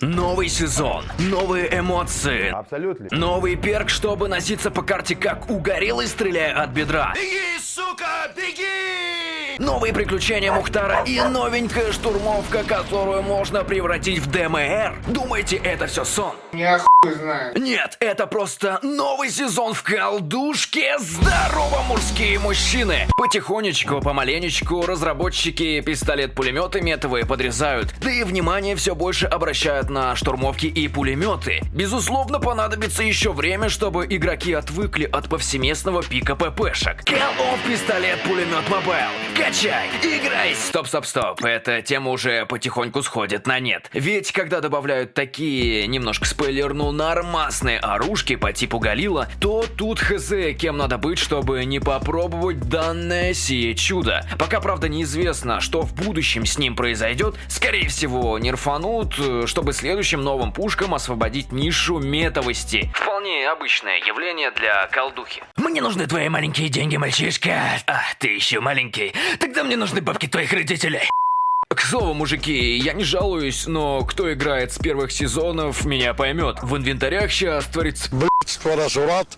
Новый сезон, новые эмоции, Абсолютно. новый перк, чтобы носиться по карте как угорелый, стреляя от бедра. Беги, сука, беги! Новые приключения Мухтара и новенькая штурмовка, которую можно превратить в DMR. Думаете, это все сон? Я хуй знаю. Нет, это просто новый сезон в колдушке Здорово, мужские мужчины! Потихонечку, помаленечку разработчики пистолет-пулеметы метовые подрезают. Да и внимание все больше обращают на штурмовки и пулеметы. Безусловно, понадобится еще время, чтобы игроки отвыкли от повсеместного пика ППшек. Call of пистолет-пулемет Mobile. Качай, играй! Стоп, стоп, стоп. Эта тема уже потихоньку сходит на нет. Ведь когда добавляют такие, немножко спойлерну, нормасные оружки по типу Галила, то тут хз, кем надо быть, чтобы не попробовать данное сие чудо. Пока, правда, неизвестно, что в будущем с ним произойдет. Скорее всего, нерфанут, чтобы следующим новым пушкам освободить нишу метовости. Вполне обычное явление для колдухи. Мне нужны твои маленькие деньги, мальчишка. А, ты еще маленький. Тогда мне нужны бабки твоих родителей. К слову, мужики, я не жалуюсь, но кто играет с первых сезонов, меня поймет. В инвентарях сейчас творится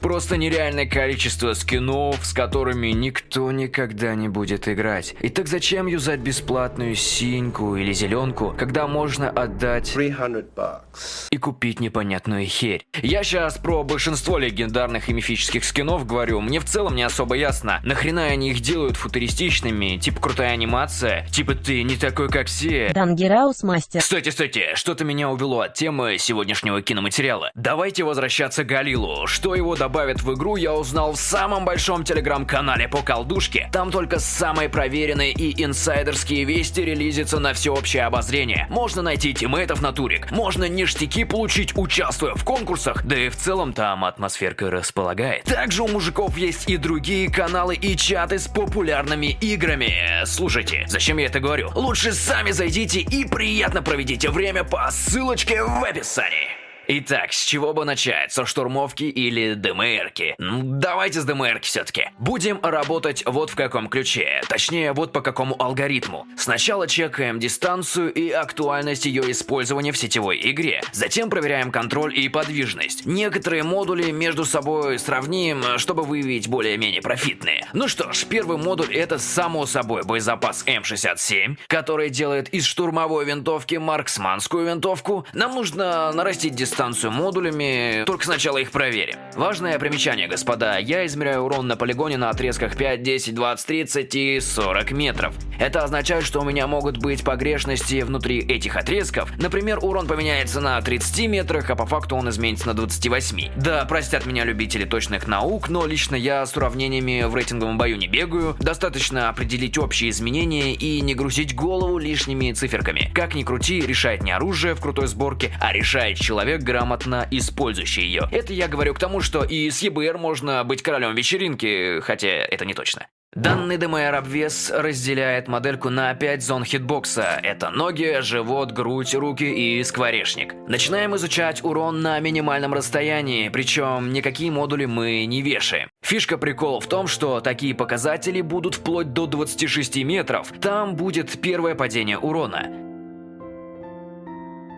Просто нереальное количество скинов, с которыми никто никогда не будет играть. И так зачем юзать бесплатную синьку или зеленку, когда можно отдать 300 bucks. и купить непонятную херь. Я сейчас про большинство легендарных и мифических скинов говорю, мне в целом не особо ясно, нахрена они их делают футуристичными, типа крутая анимация, типа ты не такой как все. Дангераус мастер. Стойте, стойте, что-то меня увело от темы сегодняшнего киноматериала. Давайте возвращаться к Галилу. Что его добавят в игру, я узнал в самом большом телеграм-канале по колдушке. Там только самые проверенные и инсайдерские вести релизятся на всеобщее обозрение. Можно найти тиммейтов на турик, можно ништяки получить, участвуя в конкурсах, да и в целом там атмосферка располагает. Также у мужиков есть и другие каналы и чаты с популярными играми. Слушайте, зачем я это говорю? Лучше сами зайдите и приятно проведите время по ссылочке в описании. Итак, с чего бы начать? Со штурмовки или ДМРки? Давайте с ДМРки все-таки. Будем работать вот в каком ключе. Точнее, вот по какому алгоритму. Сначала чекаем дистанцию и актуальность ее использования в сетевой игре. Затем проверяем контроль и подвижность. Некоторые модули между собой сравним, чтобы выявить более-менее профитные. Ну что ж, первый модуль это само собой боезапас М67, который делает из штурмовой винтовки марксманскую винтовку. Нам нужно нарастить дистанцию модулями, только сначала их проверим. Важное примечание, господа, я измеряю урон на полигоне на отрезках 5, 10, 20, 30 и 40 метров. Это означает, что у меня могут быть погрешности внутри этих отрезков. Например, урон поменяется на 30 метрах, а по факту он изменится на 28. Да, простят меня любители точных наук, но лично я с уравнениями в рейтинговом бою не бегаю. Достаточно определить общие изменения и не грузить голову лишними циферками. Как ни крути, решает не оружие в крутой сборке, а решает человек, грамотно использующий ее. Это я говорю к тому, что и с ЕБР можно быть королем вечеринки, хотя это не точно. Данный ДМР обвес разделяет модельку на 5 зон хитбокса. Это ноги, живот, грудь, руки и скворечник. Начинаем изучать урон на минимальном расстоянии, причем никакие модули мы не вешаем. Фишка прикола в том, что такие показатели будут вплоть до 26 метров. Там будет первое падение урона.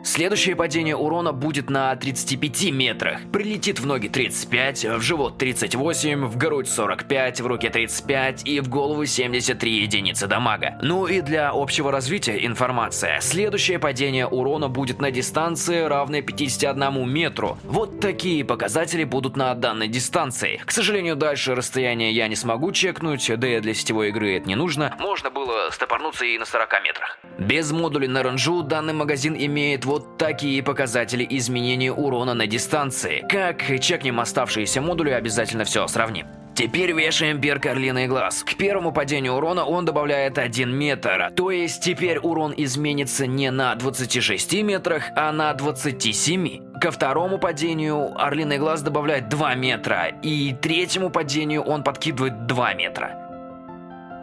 Следующее падение урона будет на 35 метрах. Прилетит в ноги 35, в живот 38, в грудь 45, в руке 35 и в голову 73 единицы дамага. Ну и для общего развития информация. Следующее падение урона будет на дистанции, равной 51 метру. Вот такие показатели будут на данной дистанции. К сожалению, дальше расстояние я не смогу чекнуть, да и для сетевой игры это не нужно. Можно было стопорнуться и на 40 метрах. Без модуля на ранжу данный магазин имеет вот такие показатели изменения урона на дистанции. Как чекнем оставшиеся модули, обязательно все сравним. Теперь вешаем перк Орлиный глаз. К первому падению урона он добавляет 1 метр. То есть теперь урон изменится не на 26 метрах, а на 27. Ко второму падению Орлиный глаз добавляет 2 метра. И третьему падению он подкидывает 2 метра.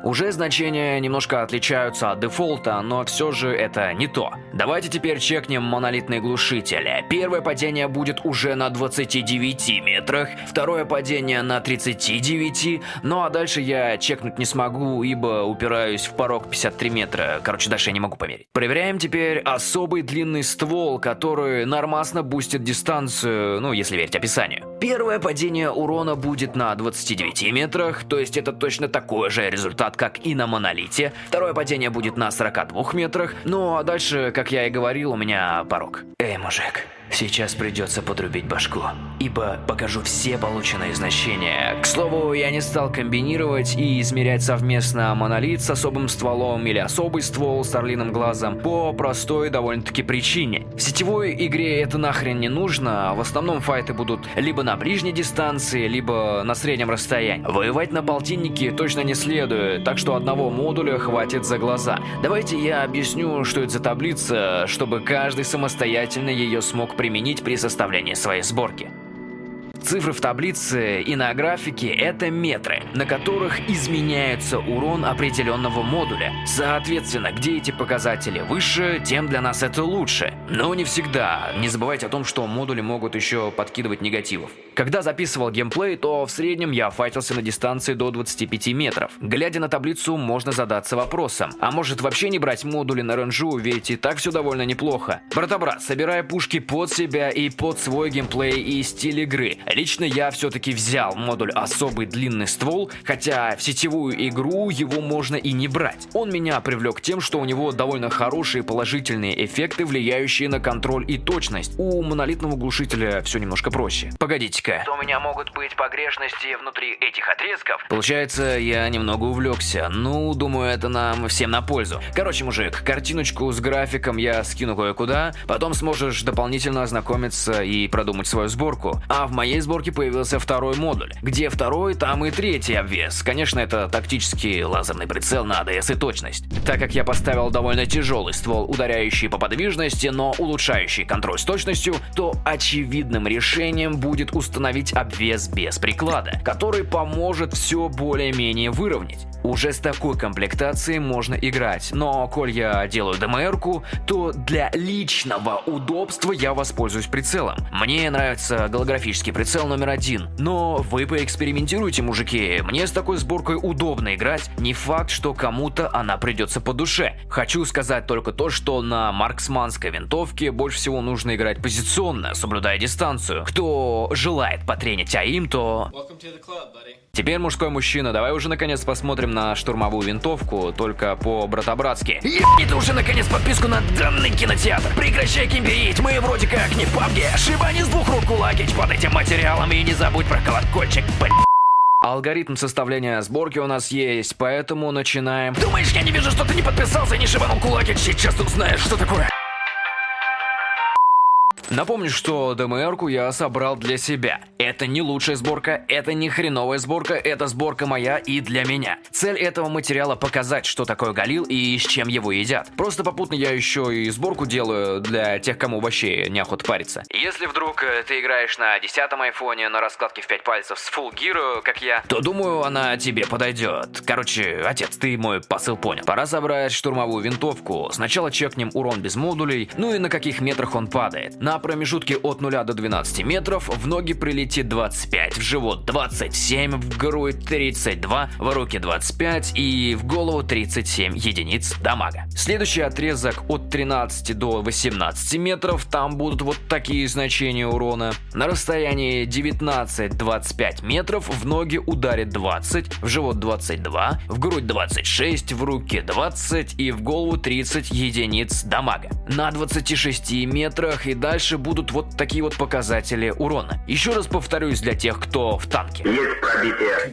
Уже значения немножко отличаются от дефолта, но все же это не то. Давайте теперь чекнем монолитные глушители. Первое падение будет уже на 29 метрах, второе падение на 39, ну а дальше я чекнуть не смогу, ибо упираюсь в порог 53 метра. Короче, дальше я не могу померить. Проверяем теперь особый длинный ствол, который нормасно бустит дистанцию, ну если верить описанию. Первое падение урона будет на 29 метрах, то есть это точно такой же результат, как и на монолите. Второе падение будет на 42 метрах, ну а дальше, как я и говорил, у меня порог. Эй, мужик, Сейчас придется подрубить башку, ибо покажу все полученные значения. К слову, я не стал комбинировать и измерять совместно монолит с особым стволом или особый ствол с орлиным глазом по простой довольно-таки причине. В сетевой игре это нахрен не нужно, а в основном файты будут либо на ближней дистанции, либо на среднем расстоянии. Воевать на полтиннике точно не следует, так что одного модуля хватит за глаза. Давайте я объясню, что это за таблица, чтобы каждый самостоятельно ее смог применить при составлении своей сборки. Цифры в таблице и на графике – это метры, на которых изменяется урон определенного модуля. Соответственно, где эти показатели выше, тем для нас это лучше. Но не всегда. Не забывайте о том, что модули могут еще подкидывать негативов. Когда записывал геймплей, то в среднем я файтился на дистанции до 25 метров. Глядя на таблицу, можно задаться вопросом, а может вообще не брать модули на ренжу, ведь и так все довольно неплохо. Брата-брат, собирая пушки под себя и под свой геймплей и стиль игры, Лично я все-таки взял модуль особый длинный ствол, хотя в сетевую игру его можно и не брать. Он меня привлек тем, что у него довольно хорошие положительные эффекты, влияющие на контроль и точность. У монолитного глушителя все немножко проще. Погодите-ка. У меня могут быть погрешности внутри этих отрезков. Получается, я немного увлекся. Ну, думаю, это нам всем на пользу. Короче, мужик, картиночку с графиком я скину кое-куда, потом сможешь дополнительно ознакомиться и продумать свою сборку. А в моей сборке появился второй модуль. Где второй, там и третий обвес. Конечно, это тактический лазерный прицел на АДС и точность. Так как я поставил довольно тяжелый ствол, ударяющий по подвижности, но улучшающий контроль с точностью, то очевидным решением будет установить обвес без приклада, который поможет все более-менее выровнять. Уже с такой комплектацией можно играть, но коль я делаю ДМРку, то для личного удобства я воспользуюсь прицелом. Мне нравится голографический прицел номер один, но вы поэкспериментируйте, мужики, мне с такой сборкой удобно играть, не факт, что кому-то она придется по душе. Хочу сказать только то, что на марксманской винтовке больше всего нужно играть позиционно, соблюдая дистанцию. Кто желает потренить АИМ, то... Теперь мужской мужчина, давай уже наконец посмотрим на штурмовую винтовку, только по-братобратски. Ебни ты уже наконец подписку на данный кинотеатр. Прекращай кемперить, мы вроде как не в пабге. Шибани с двух рук кулакить под этим материалом и не забудь про колокольчик, блядь. Алгоритм составления сборки у нас есть, поэтому начинаем. Думаешь, я не вижу, что ты не подписался и не шибанул кулакить? Сейчас узнаешь, что такое. Напомню, что ДМРку я собрал для себя. Это не лучшая сборка, это не хреновая сборка, это сборка моя и для меня. Цель этого материала показать, что такое галил и с чем его едят. Просто попутно я еще и сборку делаю для тех, кому вообще неохота париться. Если вдруг э, ты играешь на 10 айфоне на раскладке в 5 пальцев с Full Gear, как я, то думаю, она тебе подойдет. Короче, отец, ты мой посыл понял. Пора собрать штурмовую винтовку. Сначала чекнем урон без модулей, ну и на каких метрах он падает. На промежутке от 0 до 12 метров в ноги прилетит 25, в живот 27, в грудь 32, в руки 25 и в голову 37 единиц дамага. Следующий отрезок от 13 до 18 метров, там будут вот такие значения урона. На расстоянии 19-25 метров в ноги ударит 20, в живот 22, в грудь 26, в руки 20 и в голову 30 единиц дамага. На 26 метрах и дальше дальше будут вот такие вот показатели урона. Еще раз повторюсь для тех, кто в танке. Есть пробитие.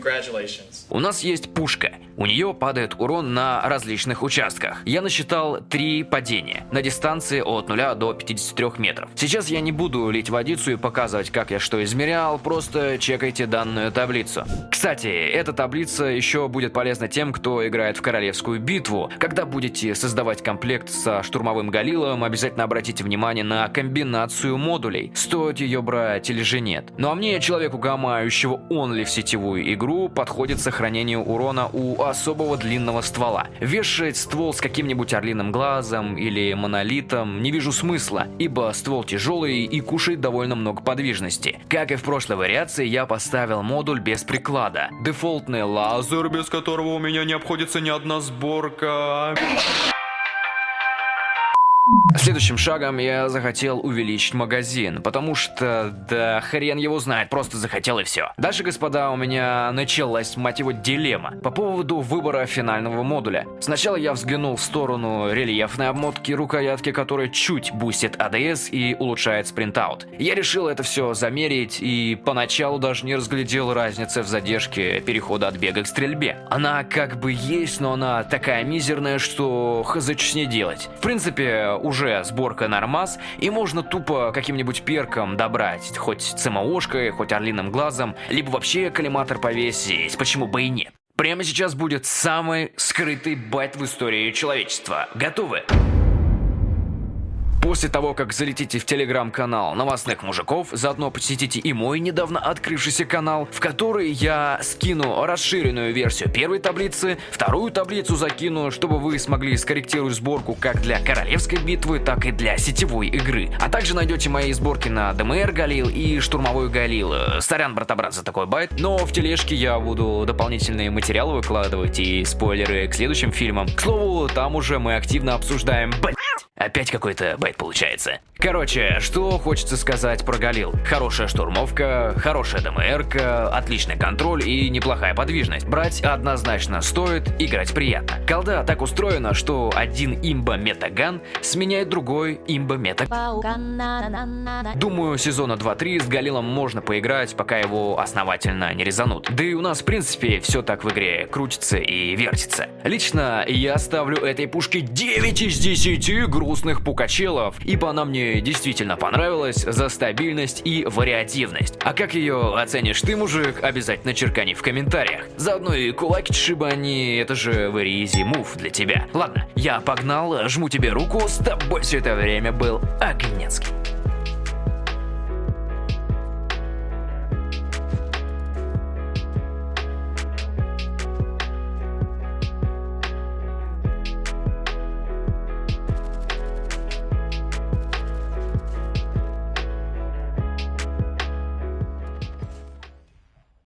У нас есть пушка. У нее падает урон на различных участках. Я насчитал три падения на дистанции от 0 до 53 метров. Сейчас я не буду лить водицу и показывать, как я что измерял, просто чекайте данную таблицу. Кстати, эта таблица еще будет полезна тем, кто играет в королевскую битву. Когда будете создавать комплект со штурмовым галилом, обязательно обратите внимание на комбинацию модулей. Стоит ее брать или же нет. Ну а мне, человеку гамающего онли в сетевую игру, подходит сохранение урона у особого длинного ствола. Вешать ствол с каким-нибудь орлиным глазом или монолитом не вижу смысла, ибо ствол тяжелый и кушает довольно много подвижности. Как и в прошлой вариации, я поставил модуль без приклада. Дефолтный лазер, без которого у меня не обходится ни одна сборка. Следующим шагом я захотел увеличить магазин, потому что, да хрен его знает, просто захотел и все. Дальше, господа, у меня началась, мать его, дилемма по поводу выбора финального модуля. Сначала я взглянул в сторону рельефной обмотки рукоятки, которая чуть бустит ADS и улучшает спринтаут. Я решил это все замерить и поначалу даже не разглядел разницы в задержке перехода от бега к стрельбе. Она как бы есть, но она такая мизерная, что хз с ней делать. В принципе, уже сборка нормас, и можно тупо каким-нибудь перком добрать, хоть ЦМОшкой, хоть орлиным глазом, либо вообще коллиматор повесить, почему бы и нет. Прямо сейчас будет самый скрытый байт в истории человечества. Готовы? После того, как залетите в телеграм-канал новостных мужиков, заодно посетите и мой недавно открывшийся канал, в который я скину расширенную версию первой таблицы, вторую таблицу закину, чтобы вы смогли скорректировать сборку как для королевской битвы, так и для сетевой игры. А также найдете мои сборки на DMR Галил и штурмовой Галил. Сорян, брата-брат, за такой байт, но в тележке я буду дополнительные материалы выкладывать и спойлеры к следующим фильмам. К слову, там уже мы активно обсуждаем... Опять какой-то байт получается. Короче, что хочется сказать про Галил. Хорошая штурмовка, хорошая ДМРка, отличный контроль и неплохая подвижность. Брать однозначно стоит, играть приятно. Колда так устроена, что один имба метаган сменяет другой имба мета. Думаю, сезона 2-3 с Галилом можно поиграть, пока его основательно не резанут. Да и у нас, в принципе, все так в игре крутится и вертится. Лично я ставлю этой пушке 9 из 10 грустных пукачелов, ибо она мне действительно понравилась за стабильность и вариативность. А как ее оценишь ты, мужик, обязательно черкани в комментариях. Заодно и кулаки шибани, это же very easy move для тебя. Ладно, я погнал, жму тебе руку, с тобой все это время был Огнецкий.